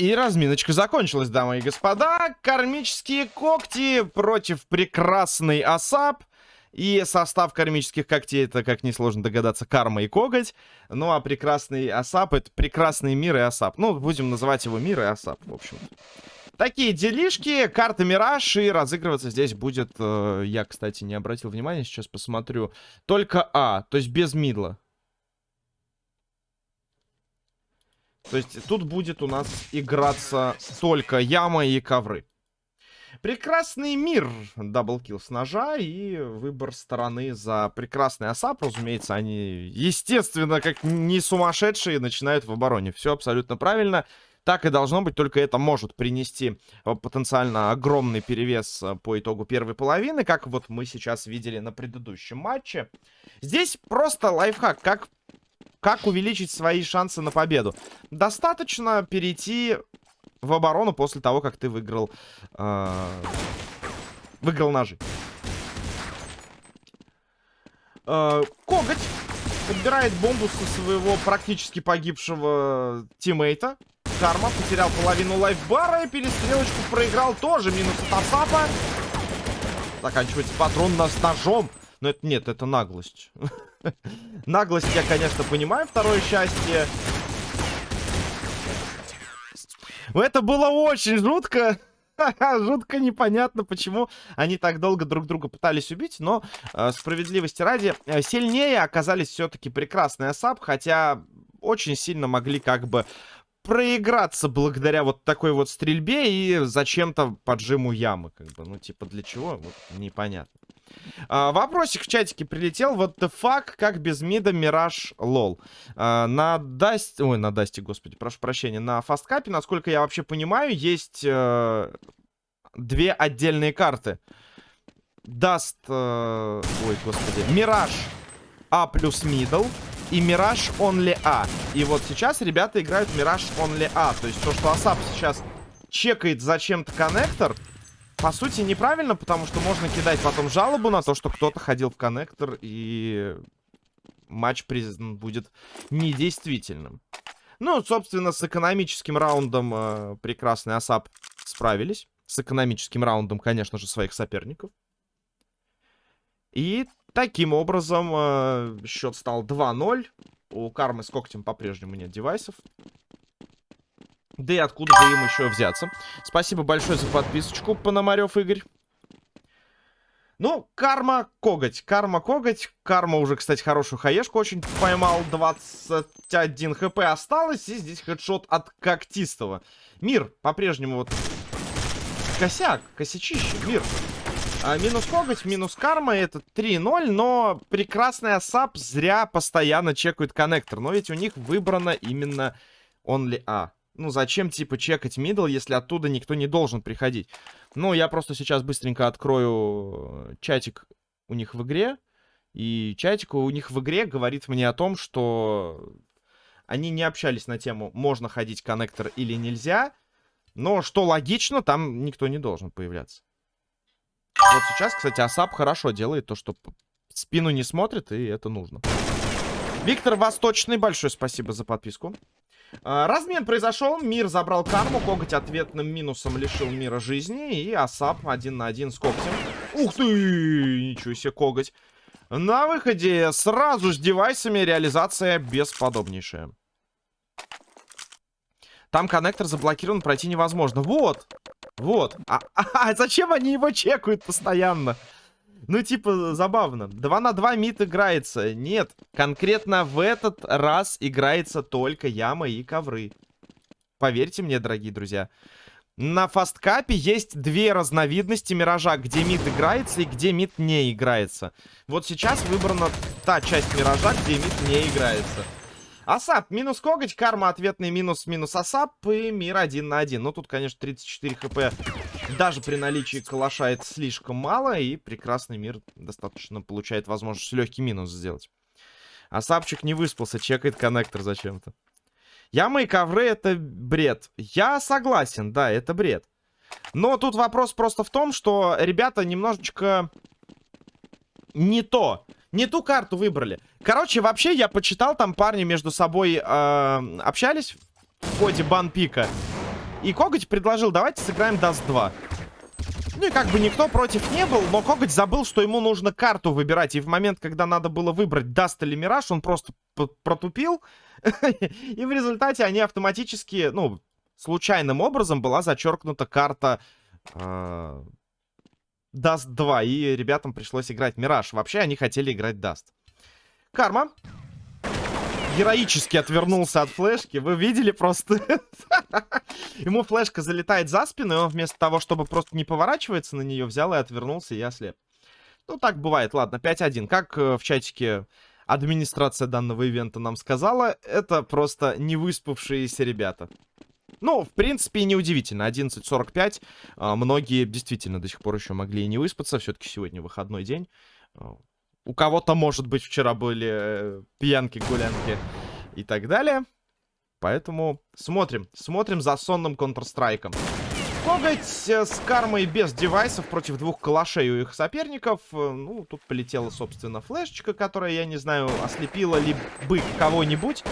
И разминочка закончилась, дамы и господа. Кармические когти против прекрасный Асап. И состав кармических когтей, это, как несложно догадаться, карма и коготь. Ну, а прекрасный Асап, это прекрасный мир и Асап. Ну, будем называть его мир и Асап, в общем -то. Такие делишки, карта Мираж, и разыгрываться здесь будет, э, я, кстати, не обратил внимания, сейчас посмотрю, только А, то есть без мидла. То есть тут будет у нас играться только яма и ковры. Прекрасный мир. Даблкил с ножа и выбор стороны за прекрасный осап. Разумеется, они, естественно, как не сумасшедшие, начинают в обороне. Все абсолютно правильно. Так и должно быть, только это может принести э, потенциально огромный перевес э, по итогу первой половины, как вот мы сейчас видели на предыдущем матче. Здесь просто лайфхак, как, как увеличить свои шансы на победу. Достаточно перейти в оборону после того, как ты выиграл, э, выиграл ножи. Э, коготь подбирает бомбу со своего практически погибшего тиммейта. Карма потерял половину лайфбара и перестрелочку проиграл тоже. Минус от Асапа. Заканчивается патрон нас ножом. Но это нет, это наглость. наглость я, конечно, понимаю. Второе счастье. Это было очень жутко. Жутко непонятно, почему они так долго друг друга пытались убить, но э, справедливости ради, э, сильнее оказались все-таки прекрасные Асап, хотя очень сильно могли как бы проиграться благодаря вот такой вот стрельбе и зачем-то поджиму ямы, как бы. Ну, типа, для чего? Вот, непонятно. А, вопросик в чатике прилетел. What the fuck, как без мида Мираж lol. А, на Дасте... Ой, на Дасте, господи, прошу прощения. На фасткапе, насколько я вообще понимаю, есть э, две отдельные карты. Даст... Э, ой, господи. Мираж А плюс middle и Мираж Only A. И вот сейчас ребята играют Мираж Only A. То есть то, что Асап сейчас чекает зачем-то коннектор, по сути, неправильно, потому что можно кидать потом жалобу на то, что кто-то ходил в коннектор, и матч признан будет недействительным. Ну, собственно, с экономическим раундом э, прекрасный Асап справились. С экономическим раундом, конечно же, своих соперников. И Таким образом, э, счет стал 2-0. У Кармы с когтем по-прежнему нет девайсов. Да и откуда бы им еще взяться. Спасибо большое за подписочку, Пономарев Игорь. Ну, карма коготь. Карма коготь. Карма уже, кстати, хорошую хаешку очень поймал. 21 хп осталось. И здесь хедшот от когтистого. Мир по-прежнему вот... Косяк, косячище, мир. А, минус коготь, минус карма, это 3-0, но прекрасный Асап зря постоянно чекает коннектор. Но ведь у них выбрано именно only A. Ну, зачем, типа, чекать middle, если оттуда никто не должен приходить? Ну, я просто сейчас быстренько открою чатик у них в игре. И чатик у них в игре говорит мне о том, что они не общались на тему, можно ходить коннектор или нельзя. Но, что логично, там никто не должен появляться. Вот сейчас, кстати, Асап хорошо делает то, что спину не смотрит, и это нужно. Виктор Восточный, большое спасибо за подписку. А, размен произошел, мир забрал карму, коготь ответным минусом лишил мира жизни, и Асап один на один с когтем. Ух ты, ничего себе, коготь. На выходе сразу с девайсами реализация бесподобнейшая. Там коннектор заблокирован, пройти невозможно. Вот, вот. А, а, а зачем они его чекают постоянно? Ну, типа, забавно. 2 на 2 mid играется. Нет, конкретно в этот раз играется только яма и ковры. Поверьте мне, дорогие друзья. На фасткапе есть две разновидности миража, где mid играется и где mid не играется. Вот сейчас выбрана та часть миража, где mid не играется. Асап, минус коготь, карма ответный минус, минус Асап и мир один на один. Ну, тут, конечно, 34 хп даже при наличии калаша это слишком мало, и прекрасный мир достаточно получает возможность легкий минус сделать. Асапчик не выспался, чекает коннектор зачем-то. Ямы и ковры это бред. Я согласен, да, это бред. Но тут вопрос просто в том, что ребята немножечко не то не ту карту выбрали. Короче, вообще, я почитал, там парни между собой э, общались в ходе банпика. И Коготь предложил, давайте сыграем Даст 2. Ну и как бы никто против не был, но Коготь забыл, что ему нужно карту выбирать. И в момент, когда надо было выбрать Даст или Мираж, он просто протупил. И в результате они автоматически, ну, случайным образом была зачеркнута карта э, Даст 2. И ребятам пришлось играть Мираж. Вообще они хотели играть Даст. Карма героически отвернулся от флешки. Вы видели просто? Ему флешка залетает за спину, и он вместо того, чтобы просто не поворачиваться на нее, взял и отвернулся, и ослеп. Ну, так бывает. Ладно, 5-1. Как э, в чатике администрация данного ивента нам сказала, это просто не выспавшиеся ребята. Ну, в принципе, неудивительно. 11.45. А, многие действительно до сих пор еще могли и не выспаться. Все-таки сегодня выходной день. У кого-то, может быть, вчера были э, пьянки, гулянки и так далее. Поэтому смотрим. Смотрим за сонным Counter-Strike. Коготь э, с кармой без девайсов против двух калашей у их соперников. Э, ну, тут полетела, собственно, флешечка, которая, я не знаю, ослепила ли бы кого-нибудь.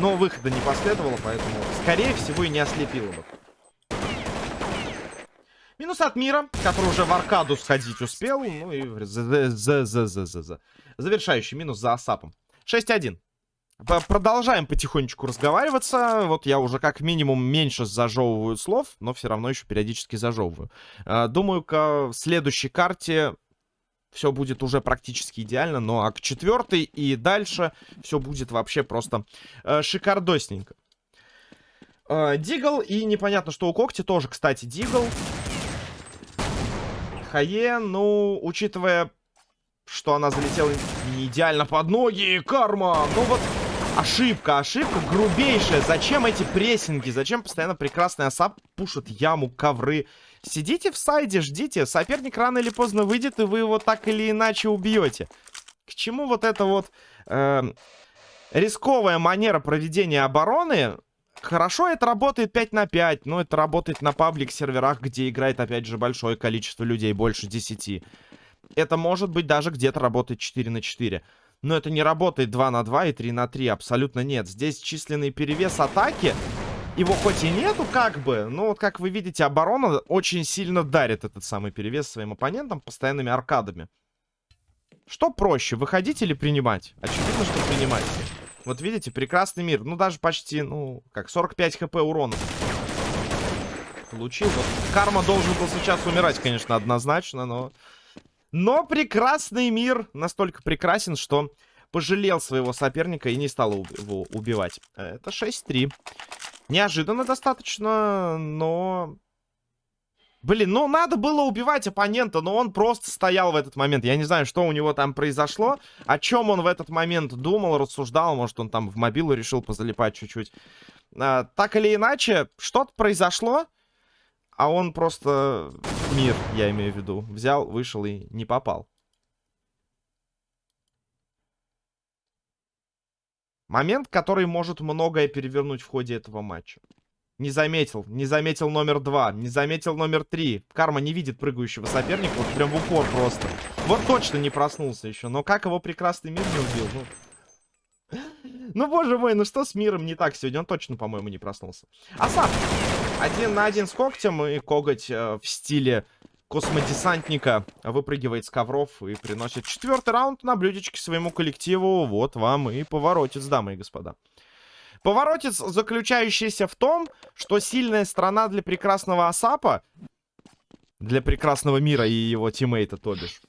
Но выхода не последовало, поэтому, скорее всего, и не ослепила бы. Минус от мира, который уже в аркаду сходить успел. Ну и завершающий минус за Асапом. 6-1. Продолжаем потихонечку разговариваться. Вот я уже как минимум меньше зажевываю слов, но все равно еще периодически зажевываю. А, думаю, к следующей карте все будет уже практически идеально. Ну а к четвертой и дальше все будет вообще просто э, шикардосненько. Э, Дигл и непонятно, что у Когти тоже, кстати, Дигл. Хае, ну, учитывая, что она залетела не идеально под ноги, карма, ну вот... Ошибка, ошибка грубейшая. Зачем эти прессинги? Зачем постоянно прекрасный осап пушит яму, ковры? Сидите в сайде, ждите. Соперник рано или поздно выйдет, и вы его так или иначе убьете. К чему вот эта вот э, рисковая манера проведения обороны? Хорошо это работает 5 на 5, но это работает на паблик-серверах, где играет, опять же, большое количество людей, больше 10. Это может быть даже где-то работает 4 на 4. Но это не работает 2 на 2 и 3 на 3, абсолютно нет. Здесь численный перевес атаки, его хоть и нету, как бы, но вот как вы видите, оборона очень сильно дарит этот самый перевес своим оппонентам постоянными аркадами. Что проще, выходить или принимать? Очевидно, что принимать. Вот видите, прекрасный мир. Ну, даже почти, ну, как 45 хп урона. Получил. Вот. Карма должен был сейчас умирать, конечно, однозначно, но... Но прекрасный мир настолько прекрасен, что пожалел своего соперника и не стал его убивать. Это 6-3. Неожиданно достаточно, но Блин, ну надо было убивать оппонента, но он просто стоял в этот момент. Я не знаю, что у него там произошло, о чем он в этот момент думал, рассуждал. Может, он там в мобилу решил позалипать чуть-чуть. А, так или иначе, что-то произошло, а он просто мир, я имею в виду, взял, вышел и не попал. Момент, который может многое перевернуть в ходе этого матча. Не заметил. Не заметил номер два. Не заметил номер три. Карма не видит прыгающего соперника. Вот прям в упор просто. Вот точно не проснулся еще. Но как его прекрасный мир не убил? Ну, ну боже мой, ну что с миром не так сегодня? Он точно, по-моему, не проснулся. Асап. Один на один с когтем. И коготь э, в стиле космодесантника выпрыгивает с ковров и приносит четвертый раунд на блюдечке своему коллективу. Вот вам и поворотец, дамы и господа. Поворотец, заключающийся в том, что сильная страна для прекрасного Асапа, для прекрасного мира и его тиммейта, то бишь,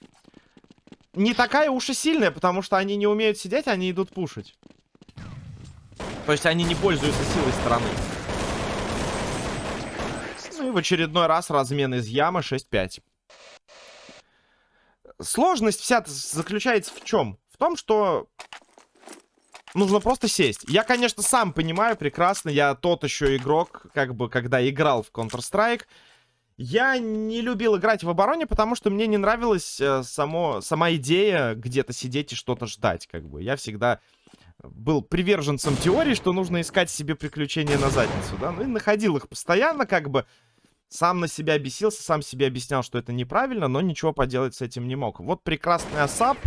не такая уж и сильная, потому что они не умеют сидеть, они идут пушить. То есть они не пользуются силой страны. Ну и в очередной раз размен из ямы 6-5. Сложность вся заключается в чем? В том, что нужно просто сесть. Я, конечно, сам понимаю прекрасно, я тот еще игрок, как бы, когда играл в Counter-Strike. Я не любил играть в обороне, потому что мне не нравилась э, само, сама идея где-то сидеть и что-то ждать, как бы. Я всегда был приверженцем теории, что нужно искать себе приключения на задницу, да, ну и находил их постоянно, как бы, сам на себя бесился, сам себе объяснял, что это неправильно, но ничего поделать с этим не мог. Вот прекрасный Асап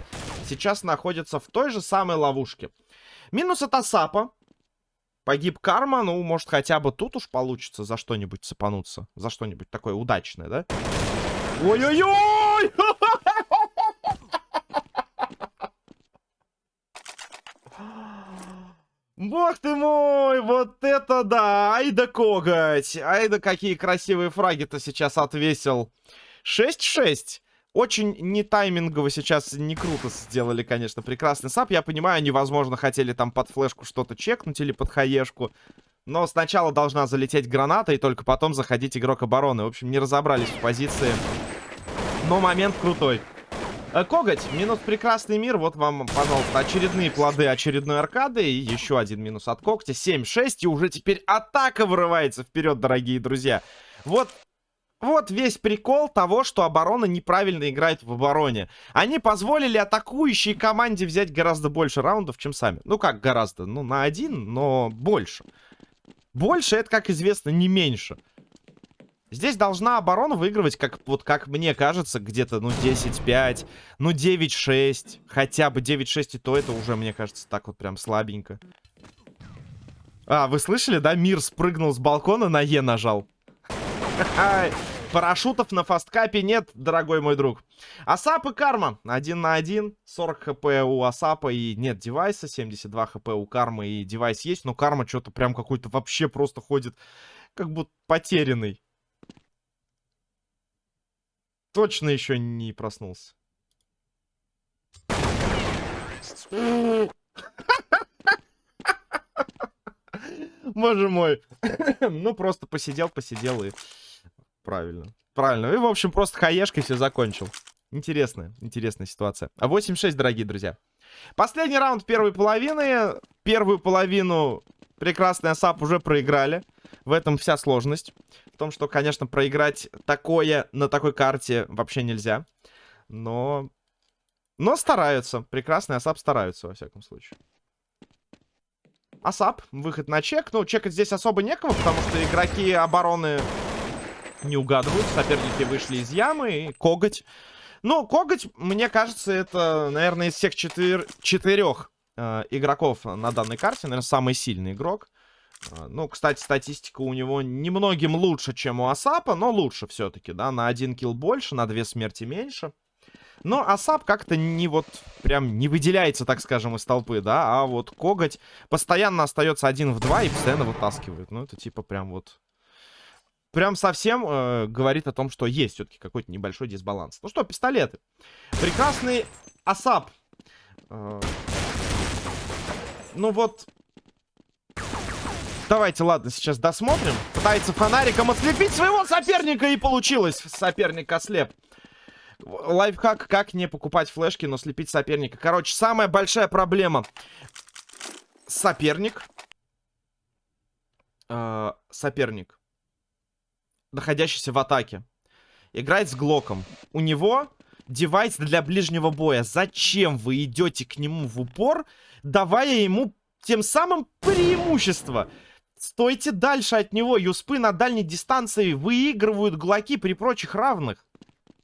сейчас находится в той же самой ловушке. Минус от Асапа. Погиб карма, ну, может, хотя бы тут уж получится за что-нибудь цепануться. За что-нибудь такое удачное, да? Ой-ой-ой! Бог ты мой, вот это да! Ай да коготь! Ай да какие красивые фраги-то сейчас отвесил. 6-6. Очень не таймингово сейчас, не круто сделали, конечно, прекрасный сап. Я понимаю, они, возможно, хотели там под флешку что-то чекнуть или под хаешку. Но сначала должна залететь граната, и только потом заходить игрок обороны. В общем, не разобрались в позиции. Но момент крутой. Э, коготь, минус прекрасный мир. Вот вам, пожалуйста, очередные плоды очередной аркады. И еще один минус от когтя. 7-6. И уже теперь атака вырывается вперед, дорогие друзья. Вот вот весь прикол того, что оборона неправильно играет в обороне. Они позволили атакующей команде взять гораздо больше раундов, чем сами. Ну как гораздо? Ну на один, но больше. Больше это, как известно, не меньше. Здесь должна оборона выигрывать, как, вот, как мне кажется, где-то, ну, 10-5, ну, 9-6. Хотя бы 9-6, и то это уже, мне кажется, так вот прям слабенько. А, вы слышали, да? Мир спрыгнул с балкона, на Е нажал. Парашютов на фасткапе нет, дорогой мой друг. Асап и Карма. Один на один. 40 хп у Асапа и нет девайса. 72 хп у Кармы и девайс есть. Но Карма что-то прям какой-то вообще просто ходит как будто потерянный. Точно еще не проснулся. Боже мой. ну, просто посидел, посидел и... Правильно. Правильно. И, в общем, просто хаешкой все закончил. Интересная, интересная ситуация. 8-6, дорогие друзья. Последний раунд первой половины. Первую половину прекрасный Асап уже проиграли. В этом вся сложность. В том, что, конечно, проиграть такое на такой карте вообще нельзя. Но... Но стараются. Прекрасный Асап стараются, во всяком случае. Асап, выход на чек. Ну, чекать здесь особо некого, потому что игроки обороны не угадывают. Соперники вышли из ямы. И коготь. Ну, коготь, мне кажется, это, наверное, из всех четыр... четырех э, игроков на данной карте, наверное, самый сильный игрок. Э, ну, кстати, статистика у него немногим лучше, чем у Асапа, но лучше все-таки, да. На один kill больше, на две смерти меньше. Но Асап как-то не вот прям не выделяется, так скажем, из толпы, да. А вот Коготь постоянно остается один в два и постоянно вытаскивает. Ну, это типа прям вот прям совсем э, говорит о том, что есть все-таки какой-то небольшой дисбаланс. Ну что, пистолеты. Прекрасный Асап. Э, ну вот... Давайте, ладно, сейчас досмотрим. Пытается фонариком ослепить своего соперника, и получилось. Соперник ослеп. Лайфхак, как не покупать флешки, но слепить соперника. Короче, самая большая проблема. Соперник. Э, соперник находящийся в атаке. Играет с Глоком. У него девайс для ближнего боя. Зачем вы идете к нему в упор, давая ему тем самым преимущество? Стойте дальше от него. Юспы на дальней дистанции выигрывают глоки при прочих равных.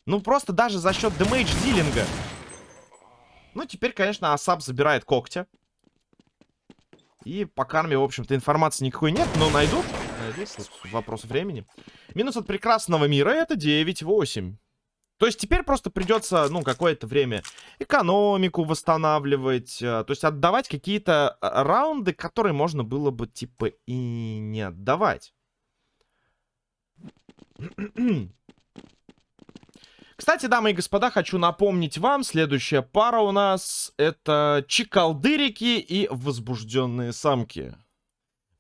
Ну, просто даже за счет дэмэдж дилинга. Ну, теперь, конечно, Асап забирает когтя. И по карме, в общем-то, информации никакой нет, но найдут найдут. вопрос времени. Минус от прекрасного мира это 9-8. То есть теперь просто придется, ну, какое-то время экономику восстанавливать. Э, то есть отдавать какие-то э, раунды, которые можно было бы, типа, и не отдавать. Кстати, дамы и господа, хочу напомнить вам, следующая пара у нас это чекалдырики и возбужденные самки.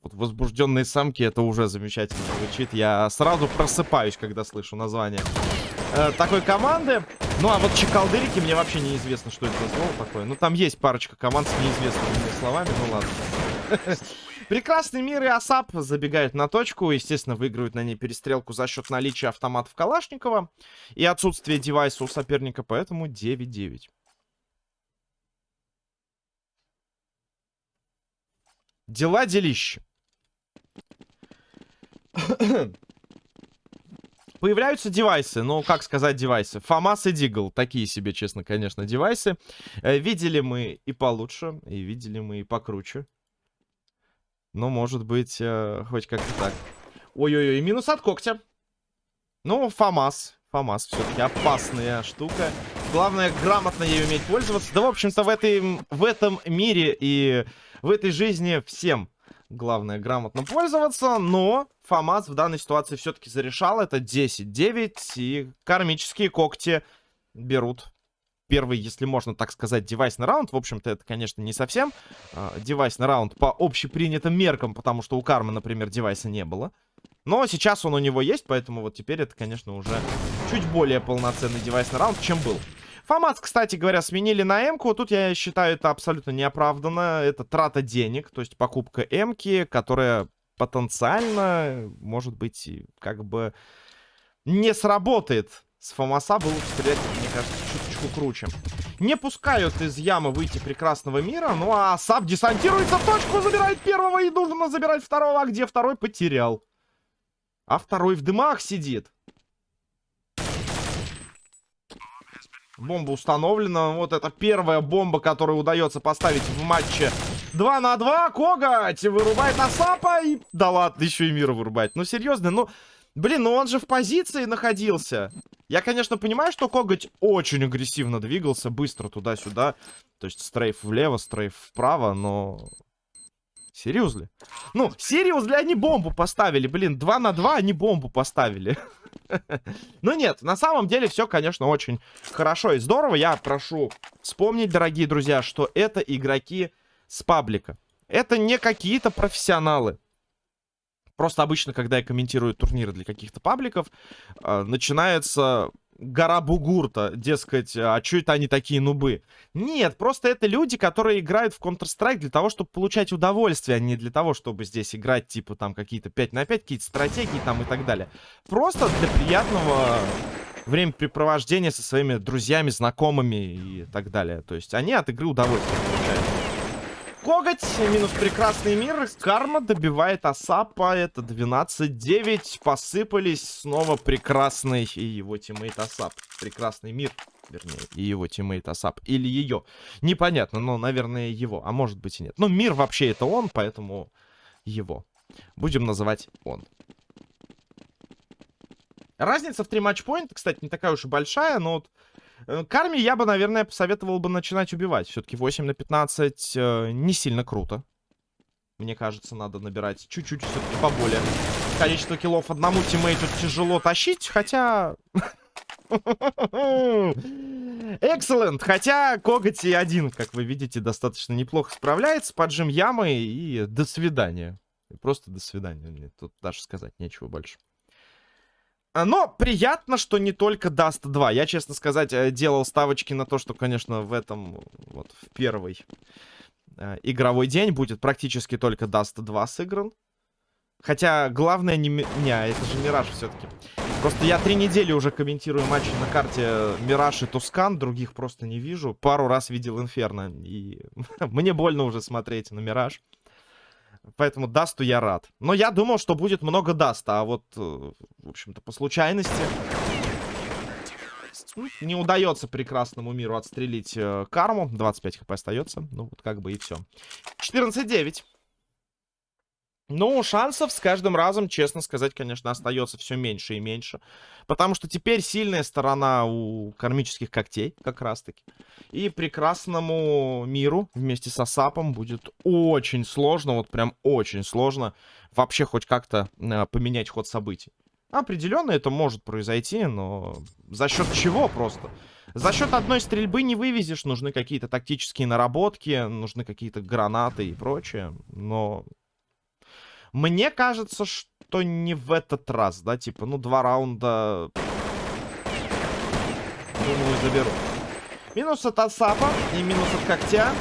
Вот возбужденные самки, это уже замечательно звучит. Я сразу просыпаюсь, когда слышу название э, такой команды. Ну, а вот чекалдырики, мне вообще неизвестно, что это за слово такое. Ну, там есть парочка команд с неизвестными словами, ну ладно. Прекрасный мир и Асап забегают на точку. Естественно, выигрывают на ней перестрелку за счет наличия автоматов Калашникова и отсутствия девайса у соперника, поэтому 9-9. Дела делища. Появляются девайсы, ну, как сказать девайсы? Фомас и Дигл, такие себе, честно, конечно, девайсы. Э, видели мы и получше, и видели мы и покруче. Ну, может быть, э, хоть как-то так. Ой-ой-ой, минус от когтя. Ну, ФАМАС. ФАМАС все-таки опасная штука. Главное, грамотно ей уметь пользоваться. Да, в общем-то, в, этой, в этом мире и в этой жизни всем главное грамотно пользоваться. Но ФАМАС в данной ситуации все-таки зарешал. Это 10-9. И кармические когти берут первый, если можно так сказать, девайсный раунд. В общем-то, это, конечно, не совсем э, девайсный раунд по общепринятым меркам, потому что у Кармы, например, девайса не было. Но сейчас он у него есть, поэтому вот теперь это, конечно, уже чуть более полноценный девайсный раунд, чем был. Фомат, кстати говоря, сменили на М-ку. Тут я считаю это абсолютно неоправданно. Это трата денег, то есть покупка М-ки, которая потенциально, может быть, как бы не сработает. С Фомаса было стрелять, мне кажется, чуточку круче. Не пускают из ямы выйти прекрасного мира. Ну а Саб десантируется в точку, забирает первого и нужно забирать второго. А где второй? Потерял. А второй в дымах сидит. Бомба установлена. Вот это первая бомба, которую удается поставить в матче 2 на 2. Коготь вырубает Асапа. И... Да ладно, еще и мира вырубает. Ну, серьезно, ну... Блин, ну он же в позиции находился. Я, конечно, понимаю, что Коготь очень агрессивно двигался, быстро туда-сюда. То есть стрейф влево, стрейф вправо, но... Серьезно? Ну, серьезно, они бомбу поставили, блин, 2 на 2 они бомбу поставили. Ну нет, на самом деле все, конечно, очень хорошо и здорово. Я прошу вспомнить, дорогие друзья, что это игроки с паблика. Это не какие-то профессионалы. Просто обычно, когда я комментирую турниры для каких-то пабликов, э, начинается гора бугурта, дескать, а что это они такие нубы? Нет, просто это люди, которые играют в Counter-Strike для того, чтобы получать удовольствие, а не для того, чтобы здесь играть, типа, там, какие-то 5 на 5, какие-то стратегии там и так далее. Просто для приятного времяпрепровождения со своими друзьями, знакомыми и так далее. То есть они от игры удовольствие получают. Коготь, минус прекрасный мир. Карма добивает Асапа. Это 12-9. Посыпались снова прекрасный и его teammate Асап. Прекрасный мир, вернее, и его teammate Асап. Или ее. Непонятно, но, наверное, его. А может быть и нет. Но мир вообще это он, поэтому его. Будем называть он. Разница в три матчпоинта, кстати, не такая уж и большая, но вот Э, Карме я бы, наверное, посоветовал бы начинать убивать. Все-таки 8 на 15 э, не сильно круто. Мне кажется, надо набирать чуть-чуть все-таки поболее. Количество киллов одному тиммейту тяжело тащить, хотя... Excellent! Хотя коготь и один, как вы видите, достаточно неплохо справляется. Поджим ямы и до свидания. Просто до свидания. Тут даже сказать нечего больше. А, но приятно, что не только Dust 2. Я, честно сказать, э, делал ставочки на то, что, конечно, в этом, вот, в первый э, игровой день будет практически только Dust 2 сыгран. Хотя, главное не... Не, это же Мираж все-таки. Просто я три недели уже комментирую матчи на карте Мираж и Тускан. Других просто не вижу. Пару раз видел Инферно. И мне больно уже смотреть на Мираж. Поэтому Дасту я рад. Но я думал, что будет много Даста. А вот, э, в общем-то, по случайности... Не удается прекрасному миру отстрелить э, карму. 25 хп остается. Ну, вот как бы и все. 14-9. Ну, шансов с каждым разом, честно сказать, конечно, остается все меньше и меньше. Потому что теперь сильная сторона у кармических когтей, как раз-таки. И прекрасному миру вместе с Асапом будет очень сложно, вот прям очень сложно вообще хоть как-то э, поменять ход событий. Определенно это может произойти, но за счет чего просто? За счет одной стрельбы не вывезешь, нужны какие-то тактические наработки, нужны какие-то гранаты и прочее. Но мне кажется, что не в этот раз, да, типа, ну, два раунда... Думаю, заберу. Минус от Асапа и минус от Когтя.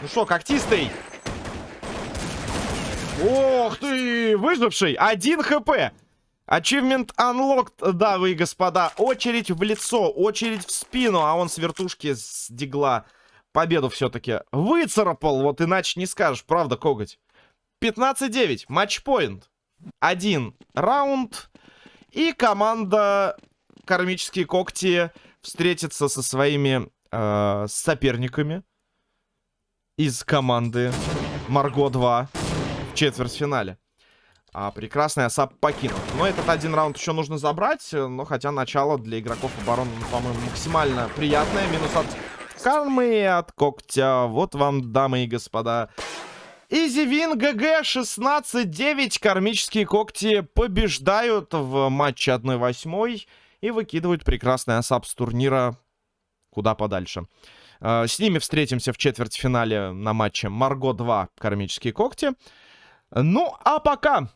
Ну что, Когтистый? Ох ты, выживший! Один хп! Achievement unlocked, дамы и господа. Очередь в лицо, очередь в спину, а он с вертушки с дигла победу все-таки выцарапал. Вот иначе не скажешь, правда, коготь? 15-9. Матчпоинт. Один раунд. И команда Кармические когти встретится со своими э, соперниками из команды Марго 2. четвертьфинале. А прекрасный Асап покинут. Но этот один раунд еще нужно забрать. Но хотя начало для игроков обороны, ну, по-моему, максимально приятное. Минус от кармы и от когтя. Вот вам, дамы и господа. Изивин ГГ 16-9. Кармические когти побеждают в матче 1-8 и выкидывают прекрасный Асап с турнира куда подальше. А, с ними встретимся в четвертьфинале на матче Марго 2 Кармические когти. Ну, а пока